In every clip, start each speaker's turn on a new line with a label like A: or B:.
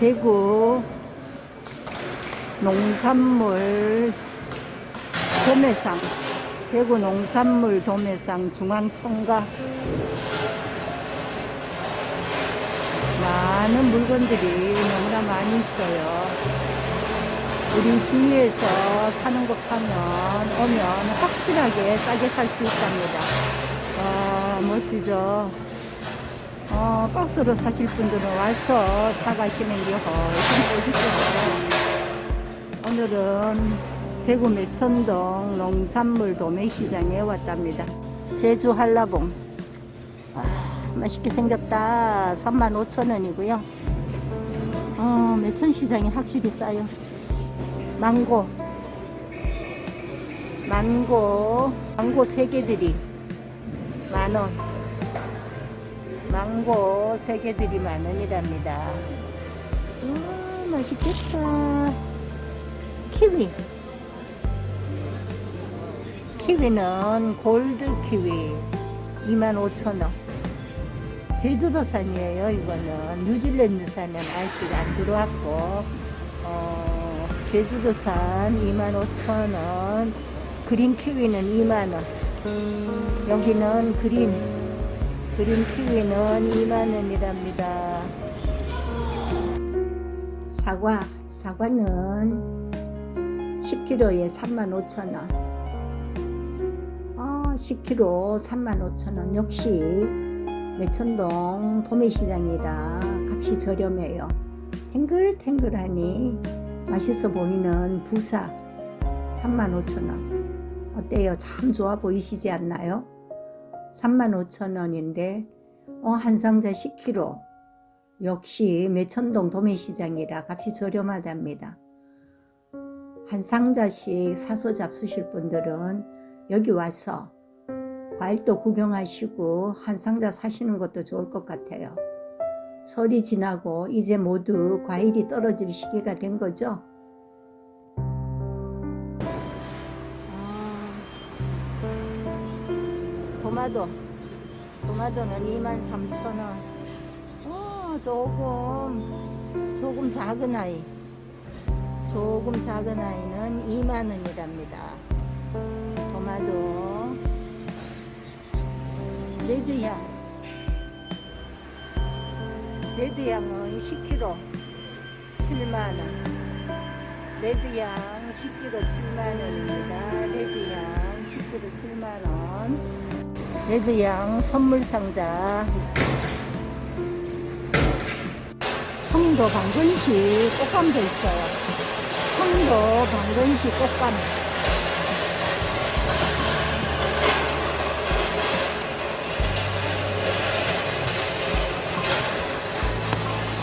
A: 대구 농산물 도매상 대구 농산물 도매상 중앙청가 많은 물건들이 너무나 많이 있어요. 우리 주위에서 사는 것 하면 오면 확실하게 싸게 살 수 있답니다. 와 멋지죠? 어, 박스로 사실 분들은 와서 사가시는 게 훨씬 좋죠. 오늘은 대구 매천동 농산물 도매시장에 왔답니다. 제주 한라봉. 아, 맛있게 생겼다. 35,000원이고요. 어, 매천시장이 확실히 싸요. 망고. 망고. 망고 3개들이 만원. 망고 3개들이 만원이랍니다. 우와, 맛있겠다. 키위. 키위는 골드 키위 25,000원. 제주도산이에요, 이거는. 뉴질랜드산은 아직 안 들어왔고, 어, 제주도산 25,000원. 그린 키위는 2만원. 여기는 그린, 그린 키위는 2만원이랍니다. 사과, 사과는 10kg에 35,000원. 어, 10kg 35,000원. 역시 매천동 도매시장이라 값이 저렴해요. 탱글탱글하니 맛있어 보이는 부사 35,000원. 어때요? 참 좋아 보이시지 않나요? 35,000원인데 어, 한 상자 10kg. 역시 매천동 도매시장이라 값이 저렴하답니다. 한 상자씩 사서 잡수실 분들은 여기 와서 과일도 구경하시고 한 상자 사시는 것도 좋을 것 같아요. 설이 지나고 이제 모두 과일이 떨어질 시기가 된 거죠. 도마도 도마도는 23,000원. 어, 조금 조금 작은 아이. 조금 작은 아이는 2만원이랍니다. 도마도. 레드향. 레드향은 10kg 7만원. 레드향 10kg 7만원입니다. 레드향 10kg 7만원 레드향 선물상자. 청도 방근시 꽃감도 있어요. 청도 방근시 꽃감.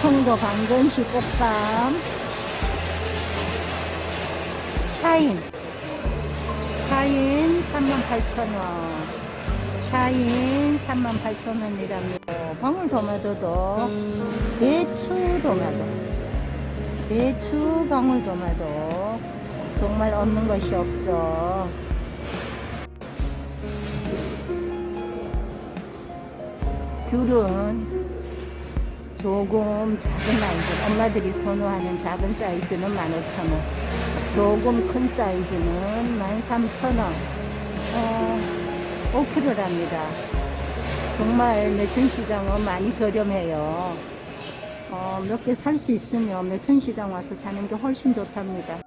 A: 청도 방근시 꽃감. 샤인. 샤인 38,000원 샤인 38,000원이랍니다. 방울 도마도도 배추 도마도 배추 방울 도마도 정말 없는 것이 없죠. 귤은 조금 작은 아이들 엄마들이 선호하는 작은 사이즈는 15,000원 조금 큰 사이즈는 13,000원 어, 5kg랍니다. 정말 매천시장은 많이 저렴해요. 어, 몇 개 살 수 있으면 매천시장 와서 사는 게 훨씬 좋답니다.